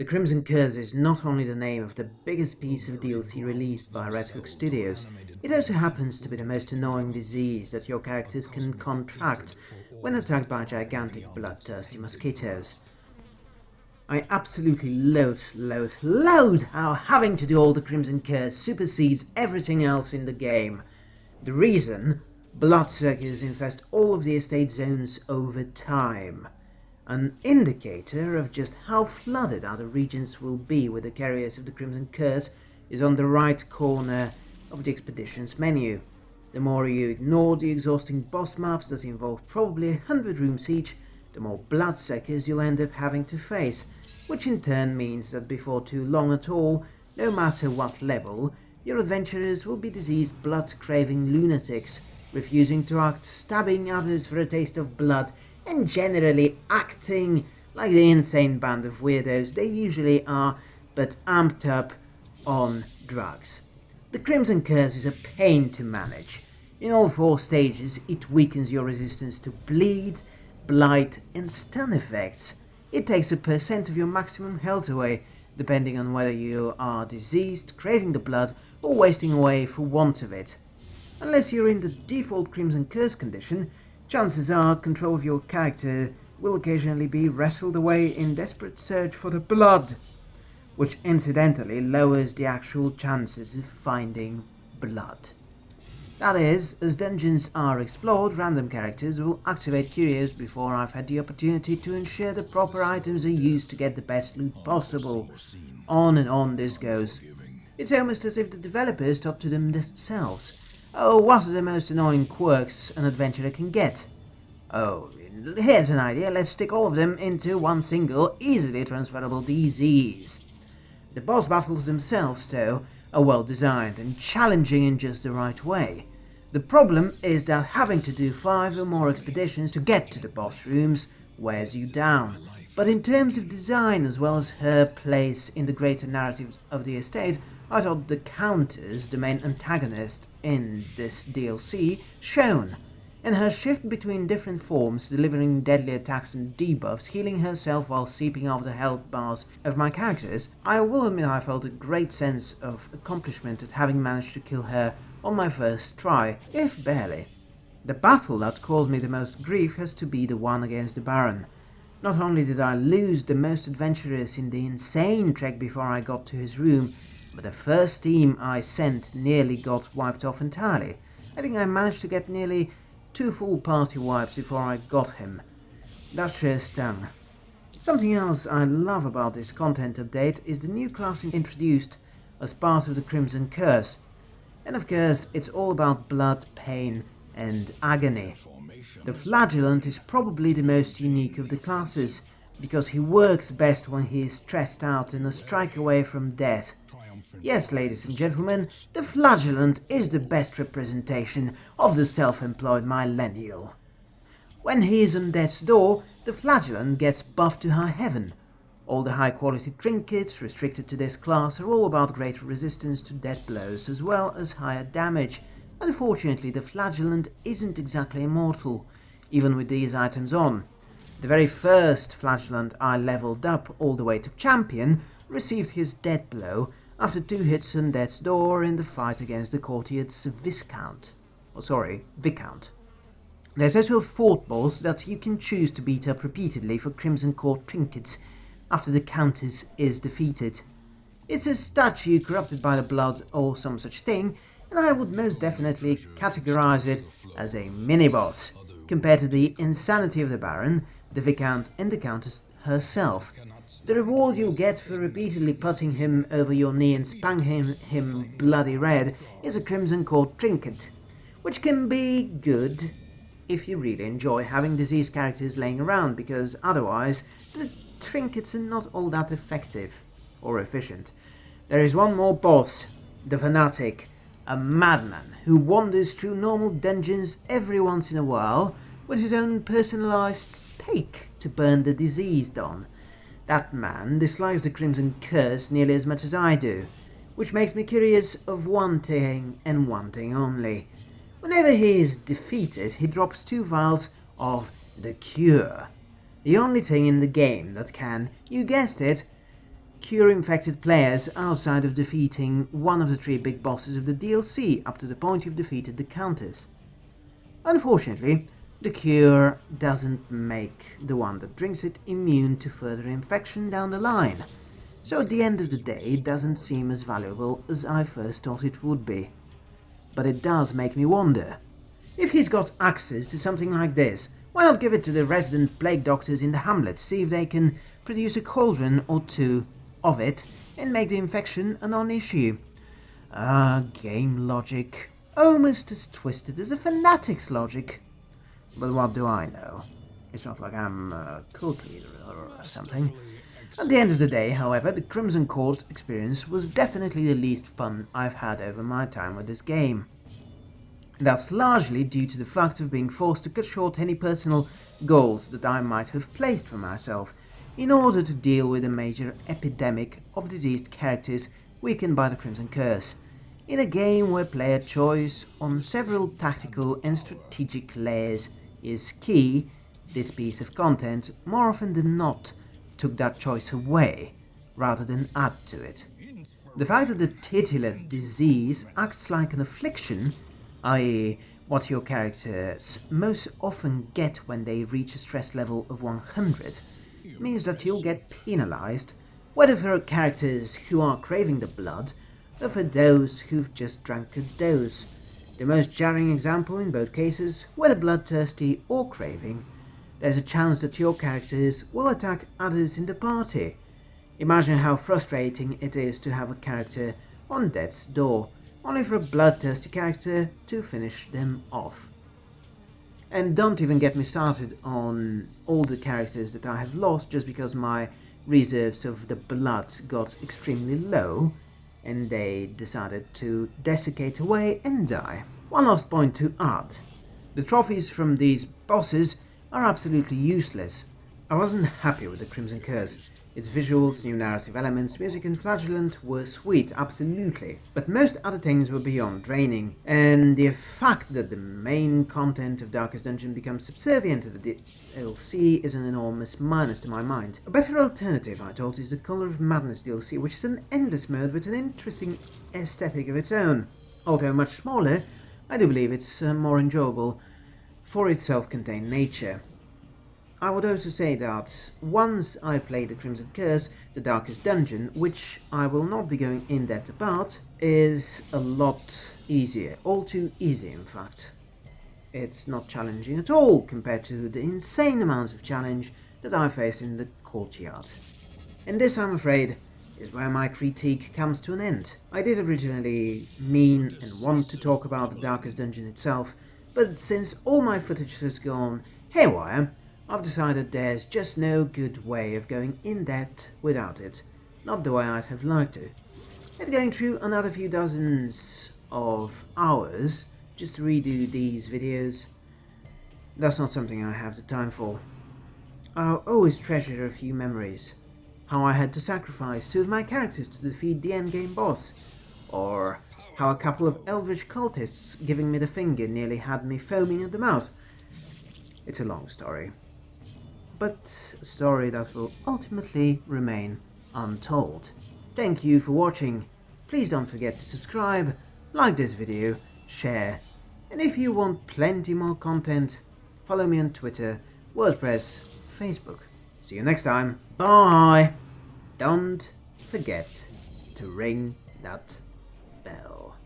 The Crimson Curse is not only the name of the biggest piece of DLC released by Red Hook Studios, it also happens to be the most annoying disease that your characters can contract when attacked by gigantic bloodthirsty mosquitoes. I absolutely loathe, loathe, loathe how having to do all the Crimson Curse supersedes everything else in the game. The reason? Bloodsuckers infest all of the estate zones over time. An indicator of just how flooded other regions will be with the carriers of the Crimson Curse is on the right corner of the expedition's menu. The more you ignore the exhausting boss maps that involve probably a hundred rooms each, the more bloodsuckers you'll end up having to face, which in turn means that before too long at all, no matter what level, your adventurers will be diseased blood-craving lunatics, refusing to act, stabbing others for a taste of blood, and generally acting like the insane band of weirdos they usually are, but amped up on drugs. The Crimson Curse is a pain to manage. In all four stages, it weakens your resistance to bleed, blight and stun effects. It takes a percent of your maximum health away, depending on whether you are diseased, craving the blood, or wasting away for want of it. Unless you're in the default Crimson Curse condition, chances are control of your character will occasionally be wrestled away in desperate search for the blood which incidentally lowers the actual chances of finding blood. That is, as dungeons are explored, random characters will activate curios before I've had the opportunity to ensure the proper items are used to get the best loot possible. On and on this goes. It's almost as if the developers thought to them themselves, oh, what are the most annoying quirks an adventurer can get? Oh, here's an idea, let's stick all of them into one single, easily transferable disease. The boss battles themselves, though, are well designed and challenging in just the right way. The problem is that having to do five or more expeditions to get to the boss rooms wears you down. But in terms of design as well as her place in the greater narrative of the estate, I thought the Countess, the main antagonist in this DLC, shone in her shift between different forms, delivering deadly attacks and debuffs, healing herself while seeping off the health bars of my characters, I will admit I felt a great sense of accomplishment at having managed to kill her on my first try, if barely. The battle that caused me the most grief has to be the one against the Baron. Not only did I lose the most adventurous in the insane trek before I got to his room, but the first team I sent nearly got wiped off entirely. I think I managed to get nearly two full party wipes before I got him. That sure stung. Something else I love about this content update is the new class introduced as part of the Crimson Curse. And of course, it's all about blood, pain and agony. The Flagellant is probably the most unique of the classes, because he works best when he is stressed out and a strike away from death. Yes, ladies and gentlemen, the flagellant is the best representation of the self-employed millennial. When he is on death's door, the flagellant gets buffed to high heaven. All the high-quality trinkets restricted to this class are all about greater resistance to death blows as well as higher damage. Unfortunately, the flagellant isn't exactly immortal, even with these items on. The very first flagellant I leveled up all the way to champion received his death blow after two hits on death's door in the fight against the courtier's Viscount. Oh, sorry, Viscount. There's also a fort boss that you can choose to beat up repeatedly for Crimson Court trinkets after the Countess is defeated. It's a statue corrupted by the blood or some such thing, and I would most definitely categorize it as a mini-boss, compared to the insanity of the Baron, the Viscount and the Countess herself. The reward you'll get for repeatedly putting him over your knee and spanking him bloody red is a Crimson Court trinket, which can be good if you really enjoy having diseased characters laying around, because otherwise the trinkets are not all that effective or efficient. There is one more boss, the Fanatic, a madman who wanders through normal dungeons every once in a while with his own personalized stake to burn the diseased on. That man dislikes the Crimson Curse nearly as much as I do, which makes me curious of one thing and one thing only. Whenever he is defeated, he drops two vials of the Cure. The only thing in the game that can, you guessed it, cure infected players outside of defeating one of the three big bosses of the DLC up to the point you've defeated the Countess. Unfortunately, the cure doesn't make the one that drinks it immune to further infection down the line, so at the end of the day it doesn't seem as valuable as I first thought it would be. But it does make me wonder, if he's got access to something like this, why not give it to the resident plague doctors in the hamlet, see if they can produce a cauldron or two of it and make the infection a non-issue. Ah, game logic. Almost as twisted as a fanatic's logic. But what do I know? It's not like I'm a cult leader or something. At the end of the day, however, the Crimson Court experience was definitely the least fun I've had over my time with this game. That's largely due to the fact of being forced to cut short any personal goals that I might have placed for myself, in order to deal with a major epidemic of diseased characters weakened by the Crimson Curse, in a game where player choice on several tactical and strategic layers is key, this piece of content, more often than not, took that choice away, rather than add to it. The fact that the titular disease acts like an affliction, i.e. what your characters most often get when they reach a stress level of 100, means that you'll get penalized, whether for characters who are craving the blood, or for those who've just drank a dose. The most jarring example in both cases, whether bloodthirsty or craving, there's a chance that your characters will attack others in the party. Imagine how frustrating it is to have a character on death's door, only for a bloodthirsty character to finish them off. And don't even get me started on all the characters that I have lost just because my reserves of the blood got extremely low and they decided to desiccate away and die. One last point to add. The trophies from these bosses are absolutely useless. I wasn't happy with the Crimson Curse. Its visuals, new narrative elements, music and flagellant were sweet, absolutely, but most other things were beyond draining, and the fact that the main content of Darkest Dungeon becomes subservient to the DLC is an enormous minus to my mind. A better alternative, I thought, is the Color of Madness DLC, which is an endless mode with an interesting aesthetic of its own. Although much smaller, I do believe it's uh, more enjoyable for its self-contained nature. I would also say that once I play the Crimson Curse, the Darkest Dungeon, which I will not be going in depth about, is a lot easier, all too easy in fact. It's not challenging at all compared to the insane amount of challenge that I faced in the courtyard. And this, I'm afraid, is where my critique comes to an end. I did originally mean and want to talk about the Darkest Dungeon itself, but since all my footage has gone haywire, I've decided there's just no good way of going in depth without it. Not the way I'd have liked to. And going through another few dozens of hours just to redo these videos, that's not something I have the time for. I'll always treasure a few memories. How I had to sacrifice two of my characters to defeat the endgame boss, or how a couple of elvish cultists giving me the finger nearly had me foaming at the mouth. It's a long story but a story that will ultimately remain untold. Thank you for watching. Please don't forget to subscribe, like this video, share, and if you want plenty more content, follow me on Twitter, WordPress, Facebook. See you next time. Bye! Don't forget to ring that